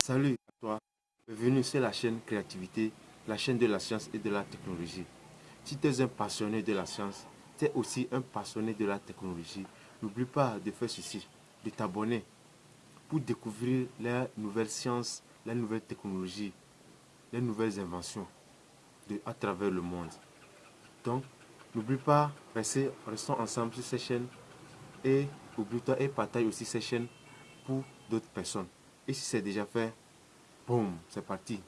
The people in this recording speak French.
Salut à toi, bienvenue sur la chaîne Créativité, la chaîne de la science et de la technologie. Si tu es un passionné de la science, tu es aussi un passionné de la technologie. N'oublie pas de faire ceci, de t'abonner pour découvrir la nouvelle science, la nouvelle technologie, les nouvelles inventions à travers le monde. Donc, n'oublie pas, restons ensemble sur cette chaîne et oublie-toi et partage aussi cette chaîne pour d'autres personnes. Et si c'est déjà fait, boum, c'est parti.